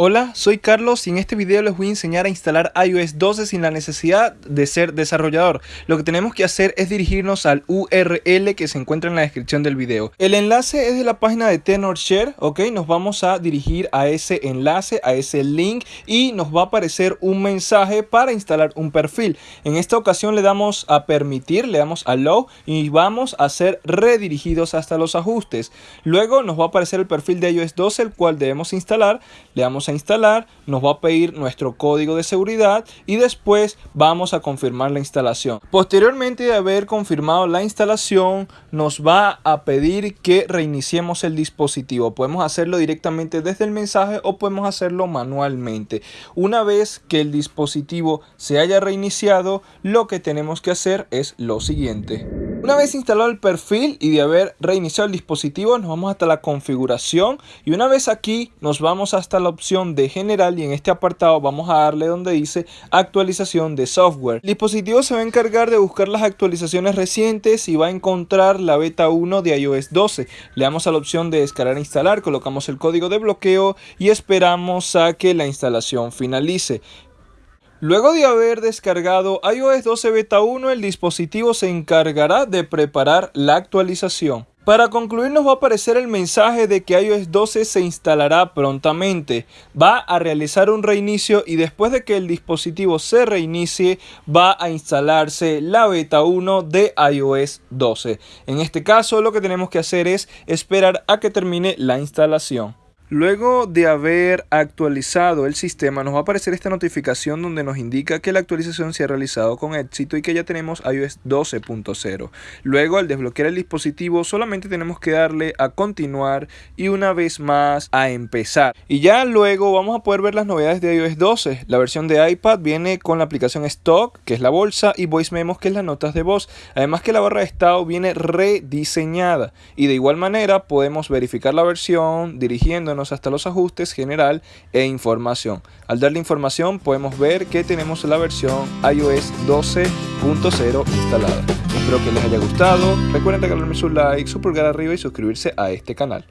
Hola, soy Carlos y en este video les voy a enseñar a instalar iOS 12 sin la necesidad de ser desarrollador. Lo que tenemos que hacer es dirigirnos al URL que se encuentra en la descripción del video. El enlace es de la página de TenorShare, ok, nos vamos a dirigir a ese enlace, a ese link y nos va a aparecer un mensaje para instalar un perfil. En esta ocasión le damos a permitir, le damos a Allow y vamos a ser redirigidos hasta los ajustes. Luego nos va a aparecer el perfil de iOS 12 el cual debemos instalar, le damos a instalar, nos va a pedir nuestro código de seguridad y después vamos a confirmar la instalación. Posteriormente de haber confirmado la instalación, nos va a pedir que reiniciemos el dispositivo. Podemos hacerlo directamente desde el mensaje o podemos hacerlo manualmente. Una vez que el dispositivo se haya reiniciado, lo que tenemos que hacer es lo siguiente. Una vez instalado el perfil y de haber reiniciado el dispositivo, nos vamos hasta la configuración y una vez aquí nos vamos hasta la opción de general y en este apartado vamos a darle donde dice actualización de software. El dispositivo se va a encargar de buscar las actualizaciones recientes y va a encontrar la beta 1 de iOS 12. Le damos a la opción de descargar e instalar, colocamos el código de bloqueo y esperamos a que la instalación finalice. Luego de haber descargado iOS 12 Beta 1, el dispositivo se encargará de preparar la actualización. Para concluir nos va a aparecer el mensaje de que iOS 12 se instalará prontamente. Va a realizar un reinicio y después de que el dispositivo se reinicie va a instalarse la beta 1 de iOS 12. En este caso lo que tenemos que hacer es esperar a que termine la instalación. Luego de haber actualizado el sistema nos va a aparecer esta notificación donde nos indica que la actualización se ha realizado con éxito y que ya tenemos iOS 12.0. Luego al desbloquear el dispositivo solamente tenemos que darle a continuar y una vez más a empezar. Y ya luego vamos a poder ver las novedades de iOS 12. La versión de iPad viene con la aplicación Stock que es la bolsa y Voice Memos que es las notas de voz. Además que la barra de estado viene rediseñada y de igual manera podemos verificar la versión dirigiéndonos hasta los ajustes general e información. Al darle información podemos ver que tenemos la versión iOS 12.0 instalada. Espero que les haya gustado. Recuerden regalarme su like, su pulgar arriba y suscribirse a este canal.